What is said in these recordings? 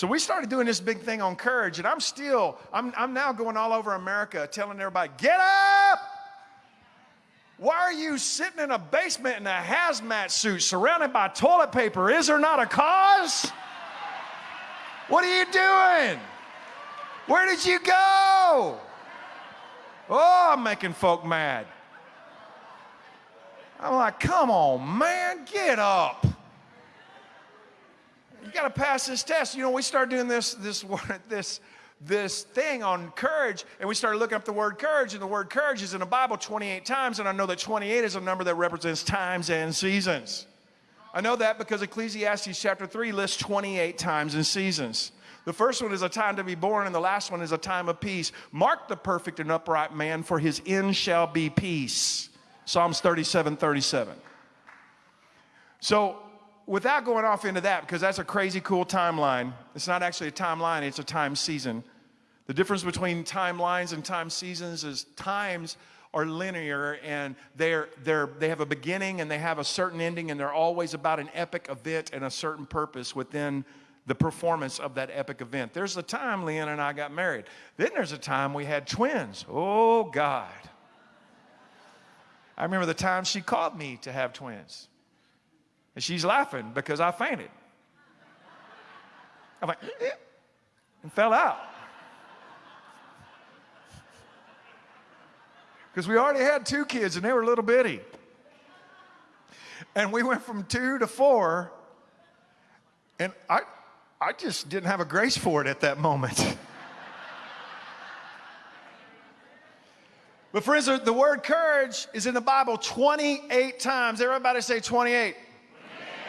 So we started doing this big thing on courage, and I'm still, I'm, I'm now going all over America telling everybody, get up! Why are you sitting in a basement in a hazmat suit surrounded by toilet paper? Is there not a cause? What are you doing? Where did you go? Oh, I'm making folk mad. I'm like, come on, man, get up. You got to pass this test. You know, we started doing this, this, this, this thing on courage, and we started looking up the word courage, and the word courage is in the Bible 28 times, and I know that 28 is a number that represents times and seasons. I know that because Ecclesiastes chapter 3 lists 28 times and seasons. The first one is a time to be born, and the last one is a time of peace. Mark the perfect and upright man, for his end shall be peace. Psalms 37 37. So, without going off into that, because that's a crazy cool timeline, it's not actually a timeline, it's a time season. The difference between timelines and time seasons is times are linear and they're, they're, they have a beginning and they have a certain ending and they're always about an epic event and a certain purpose within the performance of that epic event. There's a time Leanne and I got married. Then there's a time we had twins. Oh, God. I remember the time she called me to have twins. And she's laughing because I fainted. I'm like, eh, and fell out. Because we already had two kids and they were a little bitty. And we went from two to four, and I, I just didn't have a grace for it at that moment. but, friends, the word courage is in the Bible 28 times. Everybody say 28.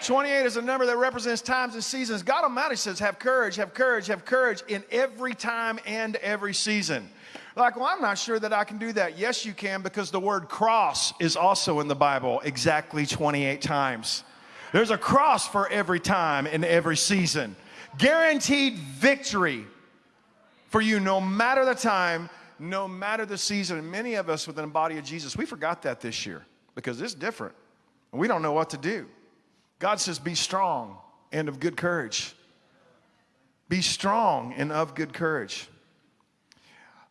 28 is a number that represents times and seasons. God Almighty says, have courage, have courage, have courage in every time and every season. Like, well, I'm not sure that I can do that. Yes, you can, because the word cross is also in the Bible exactly 28 times. There's a cross for every time and every season. Guaranteed victory for you no matter the time, no matter the season. And many of us within the body of Jesus, we forgot that this year because it's different. We don't know what to do. God says, Be strong and of good courage. Be strong and of good courage.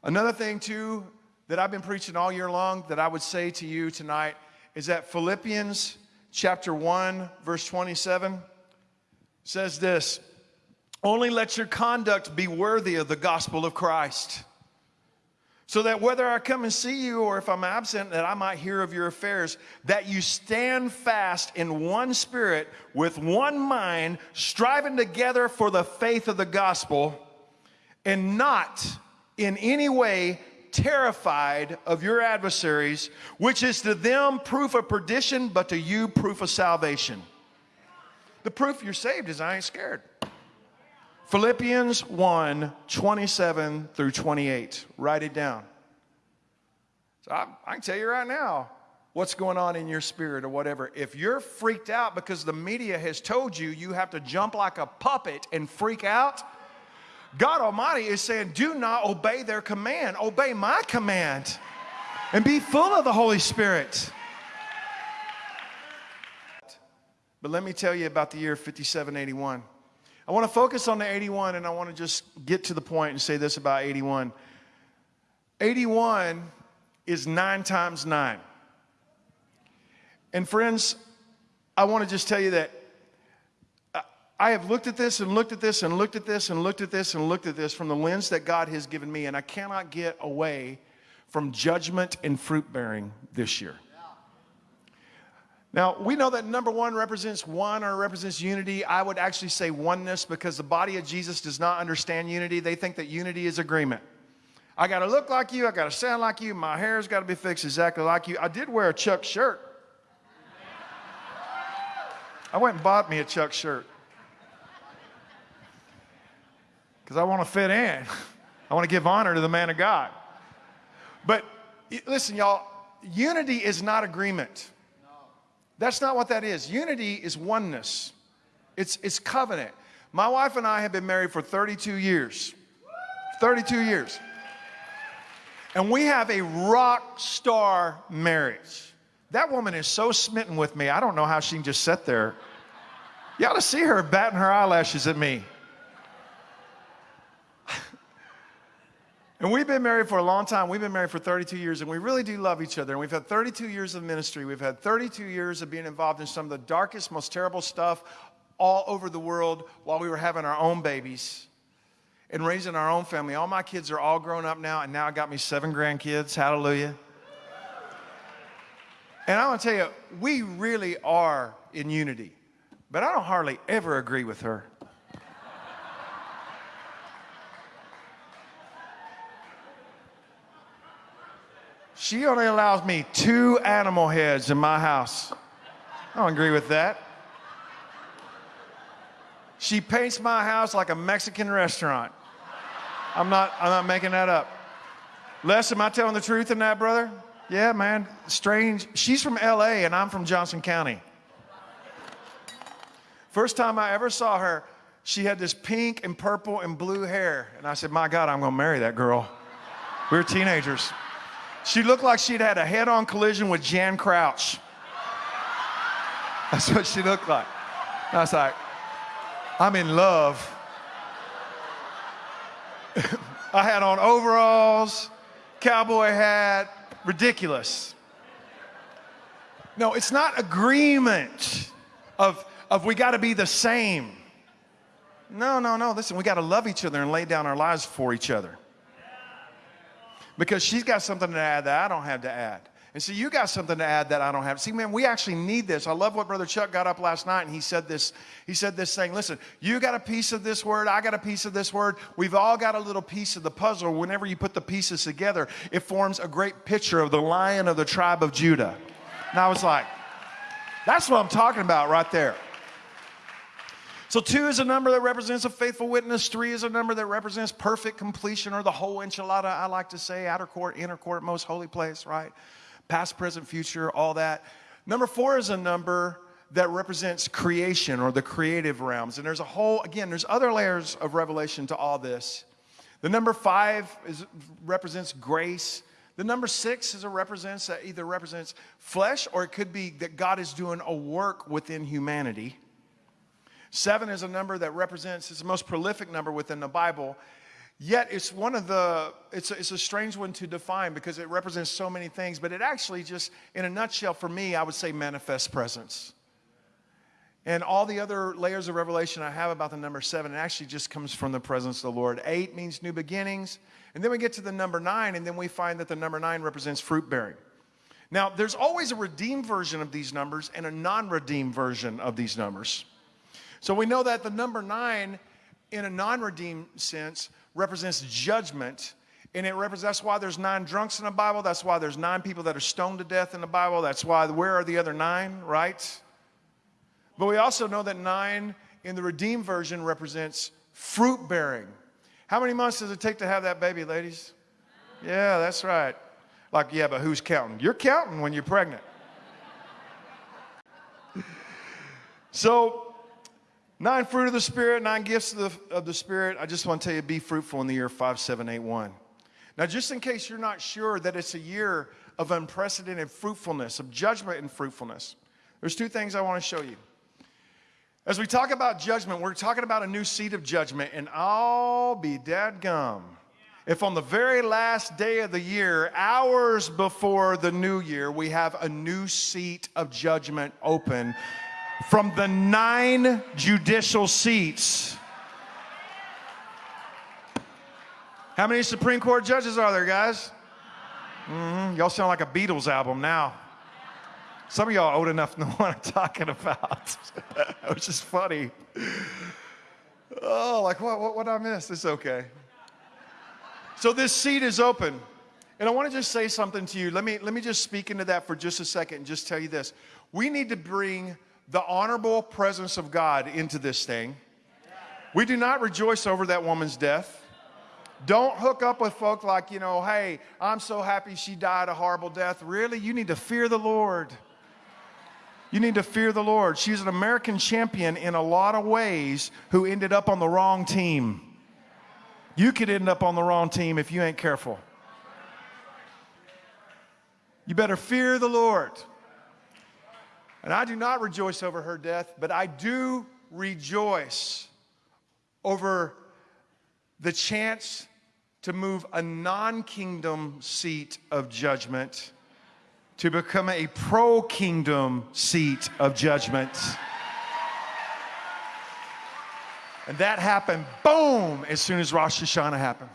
Another thing, too, that I've been preaching all year long that I would say to you tonight is that Philippians chapter 1, verse 27 says this only let your conduct be worthy of the gospel of Christ. So that whether I come and see you or if I'm absent, that I might hear of your affairs, that you stand fast in one spirit, with one mind, striving together for the faith of the gospel, and not in any way terrified of your adversaries, which is to them proof of perdition, but to you proof of salvation. The proof you're saved is I ain't scared. Philippians 1 27 through 28. Write it down. So I, I, can tell you right now what's going on in your spirit or whatever. If you're freaked out because the media has told you you have to jump like a puppet and freak out, God Almighty is saying, do not obey their command, obey my command and be full of the Holy Spirit. But let me tell you about the year 5781. I want to focus on the 81 and I want to just get to the point and say this about 81. 81 is nine times nine. And friends, I want to just tell you that I have looked at this and looked at this and looked at this and looked at this and looked at this from the lens that God has given me, and I cannot get away from judgment and fruit bearing this year. Now, we know that number one represents one or represents unity. I would actually say oneness because the body of Jesus does not understand unity. They think that unity is agreement. I got to look like you. I got to sound like you. My hair's got to be fixed exactly like you. I did wear a Chuck shirt. I went and bought me a Chuck shirt because I want to fit in. I want to give honor to the man of God. But listen, y'all, unity is not agreement. That's not what that is. Unity is oneness, it's, it's covenant. My wife and I have been married for 32 years. 32 years. And we have a rock star marriage. That woman is so smitten with me, I don't know how she can just sit there. You ought to see her batting her eyelashes at me. And we've been married for a long time. We've been married for 32 years, and we really do love each other. And we've had 32 years of ministry. We've had 32 years of being involved in some of the darkest, most terrible stuff all over the world while we were having our own babies and raising our own family. All my kids are all grown up now, and now I got me seven grandkids. Hallelujah. And I want to tell you, we really are in unity, but I don't hardly ever agree with her. She only allows me two animal heads in my house. I don't agree with that. She paints my house like a Mexican restaurant. I'm not, I'm not making that up. Les, am I telling the truth in that, brother? Yeah, man. Strange. She's from LA and I'm from Johnson County. First time I ever saw her, she had this pink and purple and blue hair. And I said, My God, I'm going to marry that girl. We were teenagers. She looked like she'd had a head on collision with Jan Crouch. That's what she looked like. I was like, I'm in love. I had on overalls, cowboy hat, ridiculous. No, it's not agreement of, of we got to be the same. No, no, no. Listen, we got to love each other and lay down our lives for each other because she's got something to add that I don't have to add. And so you got something to add that I don't have. See, man, we actually need this. I love what Brother Chuck got up last night and he said this. He said this thing. Listen, you got a piece of this word. I got a piece of this word. We've all got a little piece of the puzzle. Whenever you put the pieces together, it forms a great picture of the lion of the tribe of Judah. And I was like, that's what I'm talking about right there. So, two is a number that represents a faithful witness. Three is a number that represents perfect completion or the whole enchilada, I like to say, outer court, inner court, most holy place, right? Past, present, future, all that. Number four is a number that represents creation or the creative realms. And there's a whole, again, there's other layers of revelation to all this. The number five is, represents grace. The number six is a represents that either represents flesh or it could be that God is doing a work within humanity. Seven is a number that represents, it's the most prolific number within the Bible. Yet it's one of the, it's a, it's a strange one to define because it represents so many things, but it actually just, in a nutshell, for me, I would say manifest presence. And all the other layers of revelation I have about the number seven, it actually just comes from the presence of the Lord. Eight means new beginnings. And then we get to the number nine, and then we find that the number nine represents fruit bearing. Now, there's always a redeemed version of these numbers and a non redeemed version of these numbers. So we know that the number nine, in a non redeemed sense, represents judgment. And it represents, that's why there's nine drunks in the Bible. That's why there's nine people that are stoned to death in the Bible. That's why, where are the other nine, right? But we also know that nine in the redeemed version represents fruit bearing. How many months does it take to have that baby, ladies? Yeah, that's right. Like, yeah, but who's counting? You're counting when you're pregnant. so, Nine fruit of the Spirit, nine gifts of the, of the Spirit. I just want to tell you be fruitful in the year 5781. Now, just in case you're not sure that it's a year of unprecedented fruitfulness, of judgment and fruitfulness, there's two things I want to show you. As we talk about judgment, we're talking about a new seat of judgment, and I'll be dead gum. If on the very last day of the year, hours before the new year, we have a new seat of judgment open from the nine judicial seats. How many Supreme Court judges are there, guys? Mm-hmm. Y'all sound like a Beatles album now. Some of y'all old enough to know what I'm talking about, which is funny. Oh, like what, what, what I missed? It's okay. So this seat is open. And I want to just say something to you. Let me, let me just speak into that for just a second and just tell you this. We need to bring the honorable presence of God into this thing. We do not rejoice over that woman's death. Don't hook up with folk like, you know, hey, I'm so happy she died a horrible death. Really? You need to fear the Lord. You need to fear the Lord. She's an American champion in a lot of ways who ended up on the wrong team. You could end up on the wrong team if you ain't careful. You better fear the Lord. And I do not rejoice over her death, but I do rejoice over the chance to move a non kingdom seat of judgment to become a pro kingdom seat of judgment. And that happened, boom, as soon as Rosh Hashanah happened.